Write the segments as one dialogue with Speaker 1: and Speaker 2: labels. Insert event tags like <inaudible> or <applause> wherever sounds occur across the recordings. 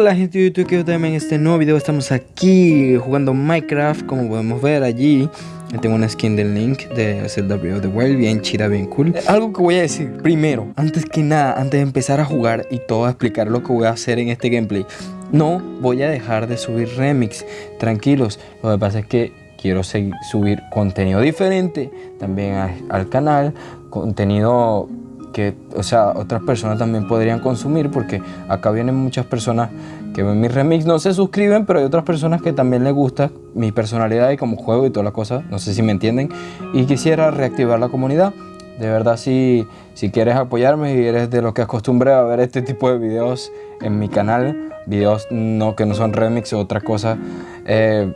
Speaker 1: Hola gente de YouTube, que también en este nuevo video. Estamos aquí jugando Minecraft Como podemos ver allí. Tengo una skin del Link de Zelda Breath of the Wild Bien chida, bien cool. Eh, Algo que voy a decir primero, antes que nada, antes de empezar a jugar y todo a explicar lo que voy a hacer en este gameplay No voy a dejar de subir remix, tranquilos Lo que pasa es que quiero seguir, subir contenido diferente también al canal Contenido que, o sea, otras personas también podrían consumir porque acá vienen muchas personas que ven mis remix, no se suscriben, pero hay otras personas que también les gusta mi personalidad y como juego y todas las cosas, no sé si me entienden, y quisiera reactivar la comunidad. De verdad, si, si quieres apoyarme y eres de los que acostumbra a ver este tipo de videos en mi canal, videos no, que no son remix o otra cosa, eh,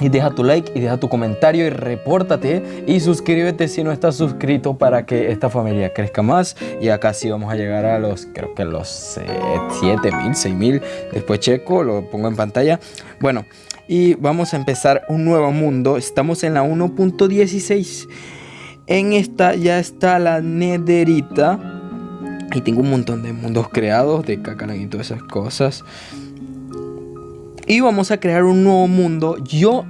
Speaker 1: y deja tu like y deja tu comentario y repórtate y suscríbete si no estás suscrito para que esta familia crezca más. Y acá sí vamos a llegar a los creo que los 7000 6000 después checo lo pongo en pantalla. Bueno y vamos a empezar un nuevo mundo. Estamos en la 1.16 en esta ya está la nederita. Y tengo un montón de mundos creados de cacalan y todas esas cosas y vamos a crear un nuevo mundo. Yo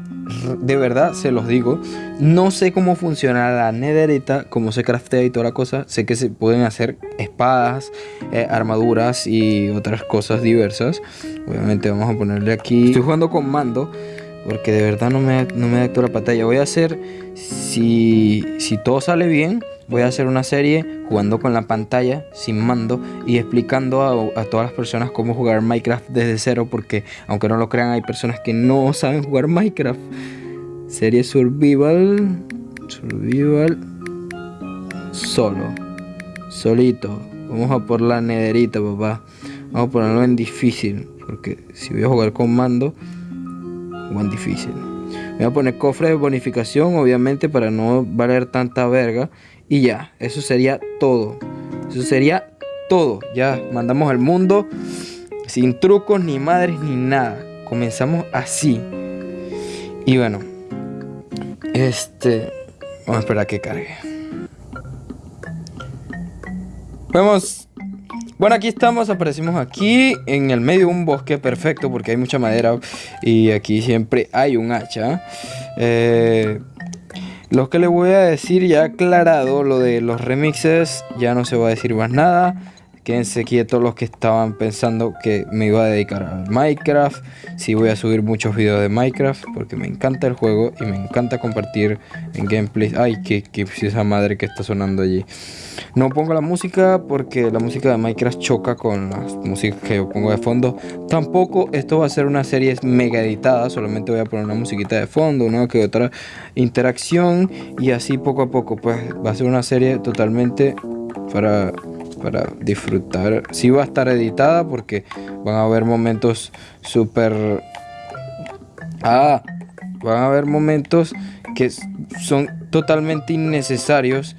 Speaker 1: de verdad se los digo, no sé cómo funciona la nederita, cómo se craftea y toda la cosa. Sé que se pueden hacer espadas, eh, armaduras y otras cosas diversas. Obviamente vamos a ponerle aquí. Estoy jugando con mando porque de verdad no me, no me adapto la pantalla. Voy a hacer, si, si todo sale bien, voy a hacer una serie jugando con la pantalla sin mando y explicando a, todas las personas cómo jugar Minecraft desde cero porque aunque no lo crean hay personas que no <laughs> saben jugar Minecraft. Serie Survival, Survival, solo, solito. Vamos a por la nederita, papá. Vamos a ponerlo en difícil porque si voy a jugar con mando, en difícil. Voy a poner cofre de bonificación, obviamente, para no valer tanta verga. Y ya, eso sería todo. Eso sería todo. Ya mandamos al mundo sin trucos, ni madres, ni nada. Comenzamos así. Y bueno, este. Vamos a esperar a que cargue. Vamos. Bueno, aquí estamos, aparecimos aquí en el medio de un bosque perfecto porque hay mucha madera y aquí siempre hay un hacha. Eh, lo que le voy a decir ya aclarado, lo de los remixes, ya no se va a decir más nada. Quédense quietos los que estaban pensando que me iba a dedicar a Minecraft. Sí voy a subir muchos videos de Minecraft porque me encanta el juego y me encanta compartir en gameplay. Ay, qué, qué esa madre que está sonando allí. No pongo la música porque la música de Minecraft choca con las músicas que yo pongo de fondo. Tampoco esto va a ser una serie mega editada, solamente voy a poner una musiquita de fondo, una que otra interacción y así poco a poco pues va a ser una serie totalmente para para disfrutar. Sí va a estar editada porque van a haber momentos súper... Ah, van a haber momentos que son totalmente innecesarios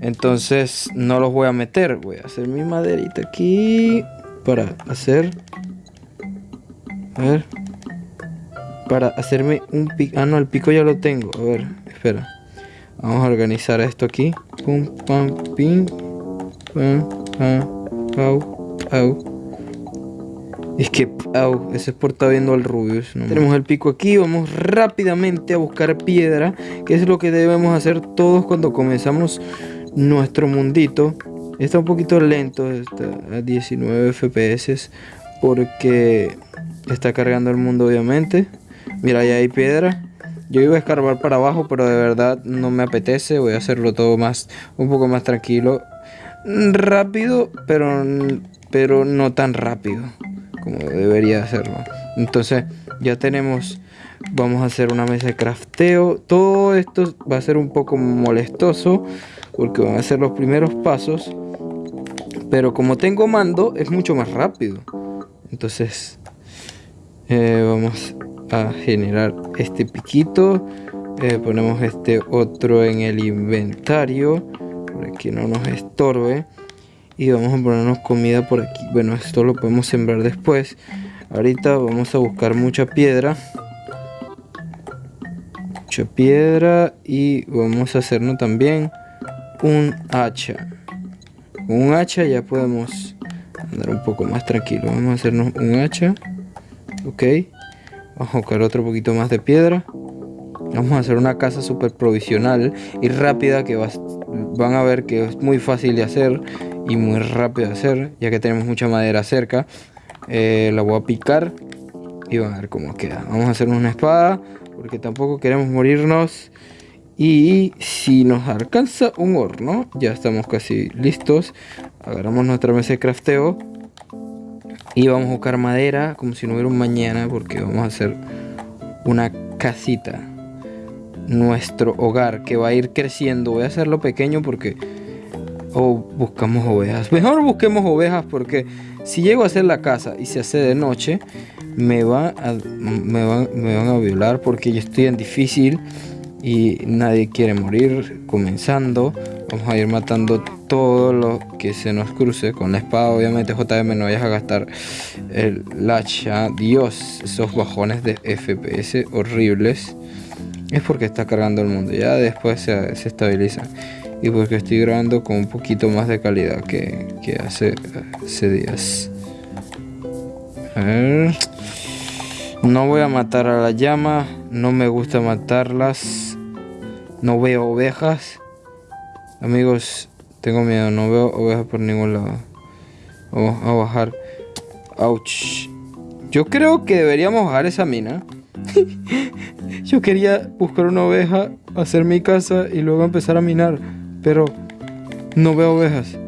Speaker 1: entonces no los voy a meter. Voy a hacer mi maderita aquí para hacer... A ver. Para hacerme un pico. Ah, no, el pico ya lo tengo. A ver, espera. Vamos a organizar esto aquí. Pum, pam, pim. Es que, au, ese es por estar viendo al Rubius. Tenemos el pico aquí, vamos rápidamente a buscar piedra, que es lo que debemos hacer todos cuando comenzamos nuestro mundito está un poquito lento, está a 19 FPS porque está cargando el mundo obviamente. Mira, ahí hay piedra. Yo iba a escarbar para abajo, pero de verdad no me apetece. Voy a hacerlo todo más, un poco más tranquilo. Rápido, pero, pero no tan rápido como debería hacerlo. Entonces ya tenemos, vamos a hacer una mesa de crafteo. Todo esto va a ser un poco molestoso porque van a ser los primeros pasos. Pero como tengo mando, es mucho más rápido. Entonces, eh, vamos a generar este piquito. Eh, ponemos este otro en el inventario. Para que no nos estorbe. Y vamos a ponernos comida por aquí. Bueno, esto lo podemos sembrar después. Ahorita vamos a buscar mucha piedra. Mucha piedra. Y vamos a hacernos también un hacha. Un hacha ya podemos andar un poco más tranquilo. Vamos a hacernos un hacha. Ok. Vamos a buscar otro poquito más de piedra. Vamos a hacer una casa súper provisional y rápida que van a ver que es muy fácil de hacer y muy rápido de hacer, ya que tenemos mucha madera cerca. Eh, la voy a picar y van a ver cómo queda. Vamos a hacer una espada porque tampoco queremos morirnos. Y si nos alcanza un horno, ya estamos casi listos. Agarramos nuestra mesa de crafteo y vamos a buscar madera como si no hubiera un mañana porque vamos a hacer una casita nuestro hogar que va a ir creciendo. Voy a hacerlo pequeño porque... O buscamos ovejas. <laughs> Mejor busquemos ovejas porque si llego a hacer la casa y se hace de noche, me, va me, van, me van a violar porque yo estoy en difícil y nadie quiere morir comenzando. Vamos a ir matando todo lo que se nos cruce con la espada. Obviamente JM no vayas a gastar el hacha. Dios, esos bajones de FPS horribles es porque está cargando el mundo. Ya después se, estabiliza. Y porque estoy grabando con un poquito más de calidad que, hace, hace días. A ver. No voy a matar a la llama. No me gusta matarlas. No veo ovejas. Amigos, tengo miedo. No veo ovejas por ningún lado. Vamos a bajar. Ouch. Yo creo que deberíamos bajar esa mina. <laughs> Yo quería buscar una oveja, hacer mi casa y luego empezar a minar, pero no veo ovejas.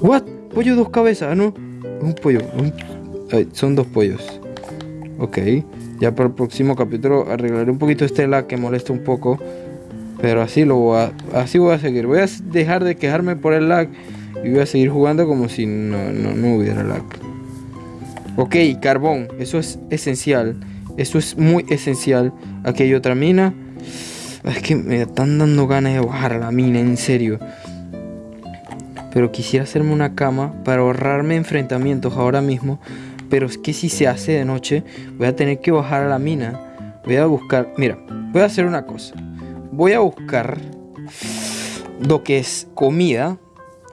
Speaker 1: What? Pollo dos cabezas, ah, no. Un pollo. son dos pollos. Ok. Ya para el próximo capítulo arreglaré un poquito este lag que molesta un poco. Pero así lo voy a, así voy a seguir. Voy a dejar de quejarme por el lag y voy a seguir jugando como si no, no, no hubiera lag. Ok, carbón, eso es esencial. Eso es muy esencial. Aquí hay otra mina. Es que me están dando ganas de bajar a la mina, en serio. Pero quisiera hacerme una cama para ahorrarme enfrentamientos ahora mismo. Pero es que si se hace de noche, voy a tener que bajar a la mina. Voy a buscar... Mira, voy a hacer una cosa. Voy a buscar lo que es comida.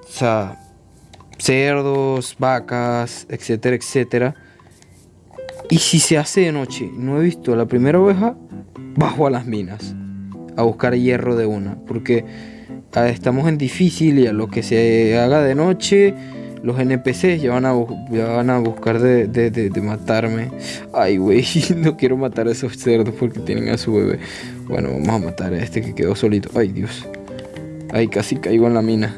Speaker 1: O sea, cerdos, vacas, etcétera, etcétera. Y si se hace de noche, no he visto a la primera oveja, bajo a las minas a buscar hierro de una, porque ah, estamos en difícil y a lo que se haga de noche, los NPCs ya van a, van a buscar de, de matarme. Ay, güey, <laughs> no quiero matar a esos cerdos porque tienen a su bebé. Bueno, vamos a matar a este que quedó solito. Ay, Dios. Ay, casi caigo en la mina.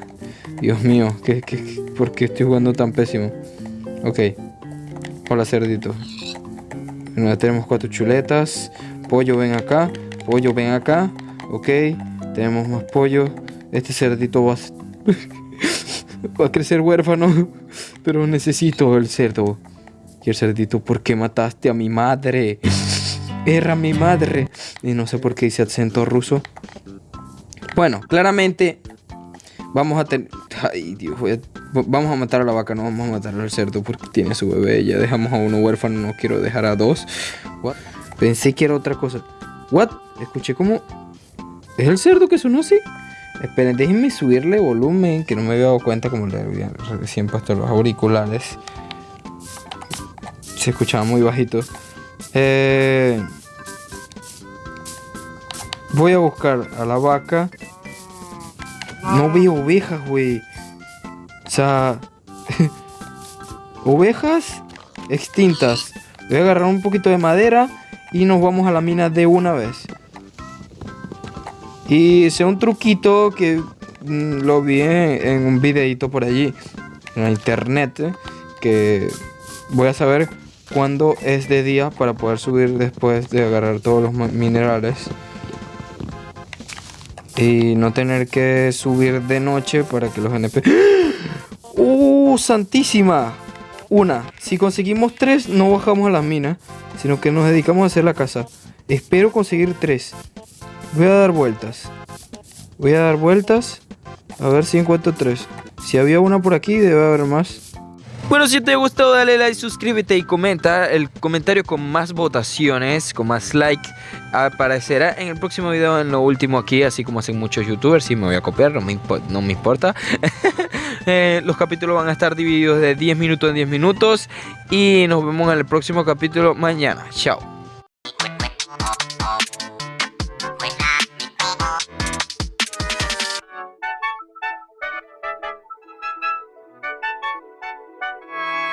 Speaker 1: Dios mío, ¿qué, qué, por qué estoy jugando tan pésimo? Ok. Hola, cerdito. Bueno, tenemos cuatro chuletas. Pollo, ven acá. Pollo, ven acá. Ok. Tenemos más pollo. Este cerdito va a, <laughs> va a crecer huérfano. <laughs> Pero necesito el cerdo. Y el cerdito, ¿por qué mataste a mi madre? <laughs> Era mi madre. Y no sé por qué dice acento ruso. Bueno, claramente Vamos a tener... Ay, Dios, vamos a matar a la vaca, no vamos a matar al cerdo porque tiene su bebé. Ya dejamos a uno huérfano, no quiero dejar a dos. Pensé que era otra cosa. What? Escuché como... ¿Es el cerdo que sonó así? Esperen, déjenme subirle volumen, que no me había dado cuenta como le había recién puesto los auriculares. Se escuchaba muy bajito. Eh, voy a buscar a la vaca. No veo ovejas, güey. O sea... <laughs> ovejas extintas. Voy a agarrar un poquito de madera y nos vamos a la mina de una vez. Y sea un truquito que mm, lo vi en, un videito por allí, en la internet, que voy a saber cuándo es de día para poder subir después de agarrar todos los minerales y no tener que subir de noche para que los NP... ¡Uh, santísima! Una, si conseguimos tres, no bajamos a las minas, sino que nos dedicamos a hacer la casa. Espero conseguir tres. Voy a dar vueltas. Voy a dar vueltas. A ver si encuentro tres. Si había una por aquí, debe haber más. Bueno, si te gustó, dale like, suscríbete y comenta. El comentario con más votaciones, con más like, aparecerá en el próximo video, en lo último aquí, así como hacen muchos youtubers. Si me voy a copiar, no no me importa. <laughs> Eh, los capítulos van a estar divididos de 10 minutos en 10 minutos. Y nos vemos en el próximo capítulo mañana. Chao.